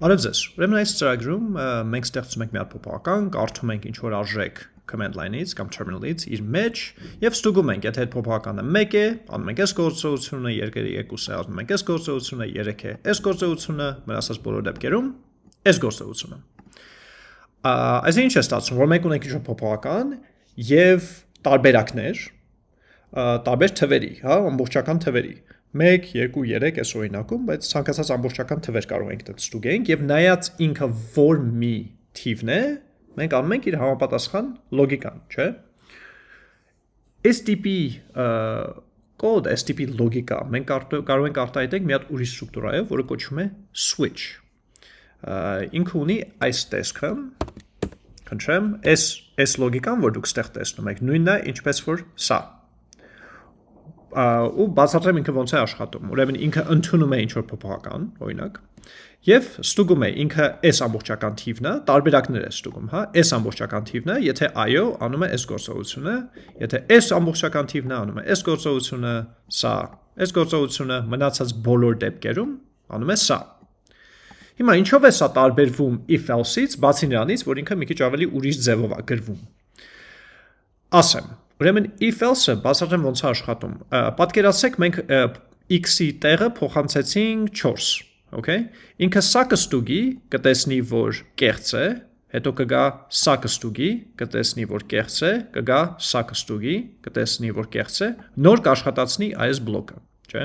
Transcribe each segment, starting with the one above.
Բարև ձեզ։ Ուրեմն այս ծրագրում մենք ստեղծում ենք մի հատ փոփոխական, կարդում ենք ինչ որ արժեք command line-ից կամ terminal-ից իր մեջ եւ ստուգում ենք, եթե այդ փոփոխականը 1 է, անում ենք այս գործողությունը, երկրի երկուսը անում ենք այս գործողությունը, 3 է, այս գործողությունը, մնացած բոլոր դեպքերում այս գործողությունը։ Այսինքն ինչ է ստացվում, որ մենք ունենք ինչ որ փոփոխական եւ տարբերակներ, տարբեր թվերի, հա, ամբողջական թվերի 1, 2, 3 այս օրինակում, բայց ցանկացած ամբողջական թվեր կարող ենք դեռ ստուգենք եւ նայած ինքը որ մի թիվն է, մենք անում ենք իր համապատասխան լոգիկան, չէ՞։ տիպի կոդ, տիպի լոգիկա մենք կարող ենք արտահայտենք մի հատ ուրիշ ստրուկտուրայով, որը կոչվում է switch։ Ինքը ունի այս տեսքը, քնչեմ, այս այս լոգիկան, որ դուք ստեղ տեսնում եք, նույնն է ինչպես որ սա ու բացատրեմ ինքը ոնց է աշխատում։ Ուրեմն ինքը ընդունում է ինչ որ փոփոխական, օրինակ, եւ ստուգում է ինքը այս ամբողջական թիվն է, տարբերակներ է ստուգում, հա, այս ամբողջական թիվն է, եթե այո, անում է այս գործողությունը, եթե այս ամբողջական թիվն է, անում է այս գործողությունը, սա, այս գործողությունը մնացած բոլոր դեպքերում անում է սա։ Հիմա ինչով է սա տարբերվում if else-ից, բացի նրանից, որ ինքը մի քիչ ավելի ուրիշ ձևով է գրվում։ Ասեմ, Ուրեմն if else-ը բացատրեմ ոնց է աշխատում։ Պատկերացրեք մենք x-ի տեղը փոխանցեցինք 4, okay? Ինքը սա կստուգի, կտեսնի, որ կեղծ է, հետո կգա սա կստուգի, կտեսնի, որ կեղծ է, կգա սա կստուգի, կտեսնի, որ կեղծ է, նոր կաշխատացնի այս բլոկը չէ։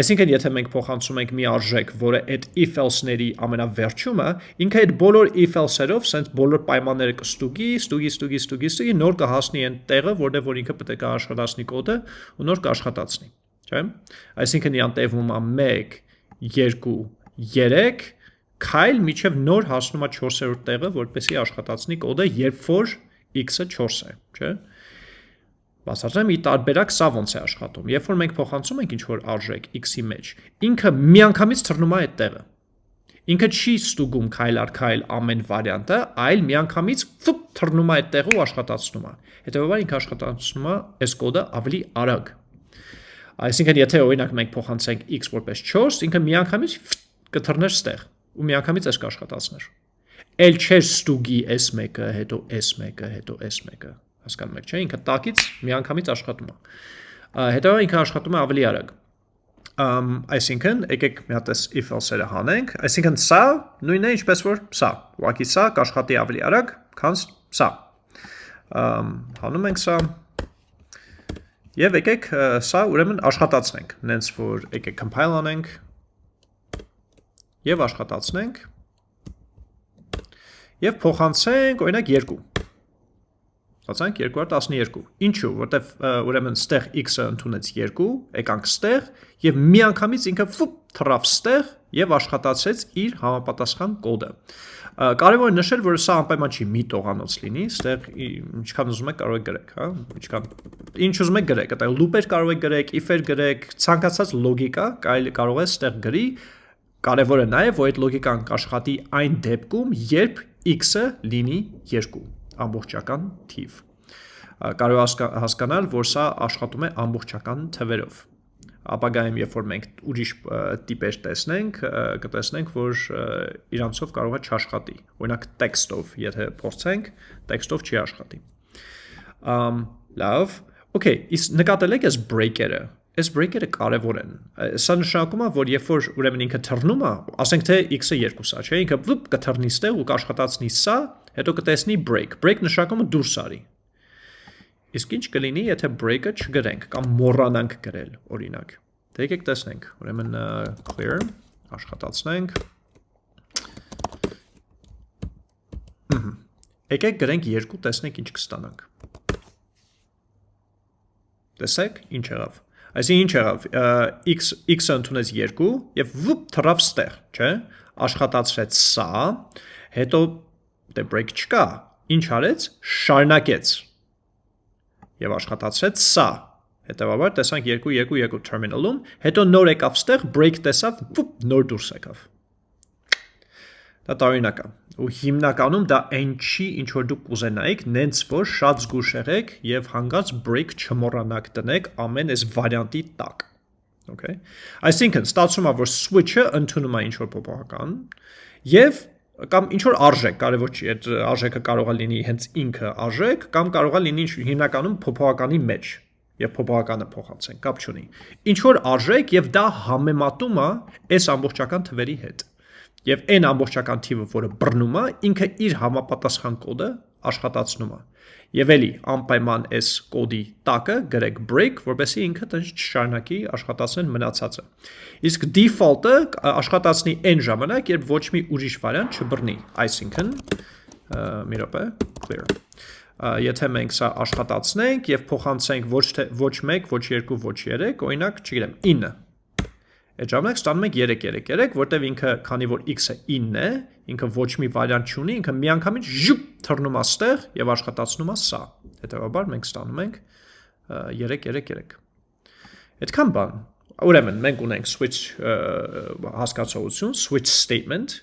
Այսինքն եթե մենք փոխանցում ենք մի արժեք, որը այդ if else-ների ամենավերջումը, ինքը այդ բոլոր if else-երով սենց բոլոր պայմանները կստուգի, ստուգի, ստուգի, ստուգի, ստուգի, նոր կհասնի այն տեղը, որտեղ որ ինքը պետք է աշխատացնի կոդը ու նոր կաշխատացնի, չէ։ Այսինքն իրան տևում է 1 2 3 քայլ միջև նոր հասնում է 4-րդ տեղը, որպեսի աշխատացնի կոդը, երբ որ x-ը 4 է, չէ։ Բացատրեմ ի տարբերակ սա ոնց է աշխատում։ Երբ որ մենք փոխանցում ենք ինչ-որ արժեք x-ի մեջ, ինքը միանգամից թռնում է այդ տեղը։ Ինքը չի ստուգում քայլ առ քայլ ամեն վարիանտը, այլ միանգամից ֆուպ թռնում է այդ տեղը ու աշխատացնում է։ Հետևաբար ինքը աշխատացնում է այս կոդը ավելի արագ։ Այսինքն եթե օրինակ մենք փոխանցենք x որպես 4, ինքը միանգամից կթռներ ստեղ ու միանգամից այս կաշխատացներ։ Էլ չէր ստուգի s1-ը, հետո s1-ը, հետո s1-ը հասկանում եք, չէ՞, ինքը տակից միանգամից աշխատում է։ Հետո ինքը աշխատում է ավելի արագ։ Ամ այսինքն եկեք մի հատ էս if else-երը հանենք, այսինքն սա նույնն է ինչպես որ սա։ Ուղղակի սա կաշխատի ավելի արագ, քան սա։ Ամ հանում ենք սա Եվ եկեք սա ուրեմն աշխատացնենք, նենց որ եկեք compile անենք եւ աշխատացնենք եւ փոխանցենք օրինակ 2 Ստացանք 212։ Ինչու՞, որտեվ ուրեմն ստեղ x-ը ընդունեց 2, եկանք ստեղ եւ միանգամից ինքը ֆուպ թռավ ստեղ եւ աշխատացրեց իր համապատասխան կոդը։ Կարևոր է նշել, որ սա անպայման չի մի տողանոց լինի, ստեղ ինչքան ուզում եք կարող եք գրեք, հա, ինչքան ինչ ուզում եք գրեք, այդտեղ loop-եր կարող եք գրեք, if-եր գրեք, ցանկացած լոգիկա կարող է ստեղ գրի, կարևորը նա է, որ այդ լոգիկան կաշխատի այն դեպքում, երբ x-ը լինի 2 ամբողջական թիվ։ Կարող հասկանալ, որ սա աշխատում է ամբողջական թվերով։ Ապագայում, երբ որ մենք ուրիշ տիպեր տեսնենք, կտեսնենք, որ իրանցով կարող է չաշխատի։ Օրինակ տեքստով, եթե փորձենք, տեքստով չի աշխատի։ Ամ լավ, Okay, իսկ նկատել եք այս breaker-ը, այս breaker-ը կարևոր են։ Սա նշանակում է, որ երբ որ ուրեմն ինքը թռնում է, ասենք թե x-ը 2-ա, չէ, ինքը վուպ կթռնի ստեղ ու կաշխատացնի սա, հետո կտեսնի break։ Break նշանակում է դուրս արի։ Իսկ ինչ կլինի, եթե break-ը չգրենք կամ մոռանանք գրել, օրինակ։ Դե եկեք տեսնենք։ Ուրեմն clear. Աշխատացնենք։ Եկեք գրենք 2, տեսնենք ինչ կստանանք։ Տեսեք, ինչ եղավ։ Այսինքն ինչ եղավ, x x-ը ընդունեց 2 եւ վուպ թռավ ստեղ, չէ՞։ Աշխատացրեց սա, հետո դե break չկա, ինչ արեց, շարնակեց և աշխատացրեց սա, հետևաբար տեսանք 2-2-2 terminal-ում, հետո նոր եկավ ստեղ, break տեսավ, վուպ, նոր դուրս եկավ։ Դա տարօրինակ է։ Ու հիմնականում դա այն չի, ինչ որ դուք կուզենայիք, նենց որ շատ զգուշ եղեք եւ հանգած break չմոռանաք տնեք ամեն այս վարիանտի տակ։ Okay։ Այսինքն ստացվում է, որ switch-ը ընդունում է ինչ-որ փոփոխական եւ կամ ինչ որ արժեք, կարևոր չի, այդ արժեքը կարող է լինի հենց ինքը արժեք կամ կարող է լինի հիմնականում փոփոխականի մեջ եւ փոփոխականը փոխանցեն, կապ չունի։ Ինչ որ արժեք եւ դա համեմատում է այս ամբողջական թվերի հետ։ Եվ այն ամբողջական թիվը, որը բռնում է, ինքը իր համապատասխան կոդը աշխատացնում է։ Եվ էլի անպայման այս կոդի տակը գրեք break, որպեսզի ինքը տենց չշարունակի աշխատացնել մնացածը։ Իսկ default-ը աշխատացնի այն ժամանակ, երբ ոչ մի ուրիշ վարիանտ չբռնի, այսինքն մի րոպե, clear. Եթե մենք սա աշխատացնենք եւ փոխանցենք ոչ թե ոչ 1, ոչ 2, ոչ 3, օրինակ, չգիտեմ, 9 Այդ ժամանակ ստանում ենք 3-3-3, որտեվ ինքը, քանի որ x-ը 9 է, ինքը ոչ մի վարիանտ չունի, ինքը միանգամից ժուպ թռնում է ստեղ եւ աշխատացնում է սա։ Հետևաբար մենք ստանում ենք 3-3-3։ Այդքան բան։ Ուրեմն մենք ունենք switch հասկացողություն, switch statement,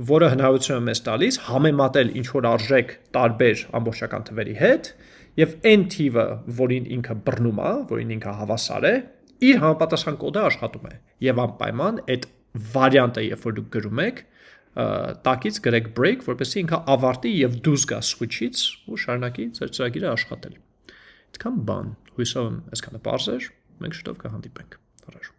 որը հնարավորություն է մեզ տալիս համեմատել ինչ որ արժեք տարբեր ամբողջական թվերի հետ եւ այն թիվը, որին ինքը բռնում է, որին ինքը հավասար է, իր համապատասխան կոդը աշխատում է եւ անպայման այդ վարիանտը երբ որ դուք գրում եք տակից գրեք break որպեսզի ինքը ավարտի եւ դուրս գա switch-ից ու շարունակի ձեր ծրագիրը աշխատել այդքան բան հույսով եմ այսքանը բարձր մենք շուտով կհանդիպենք առաջ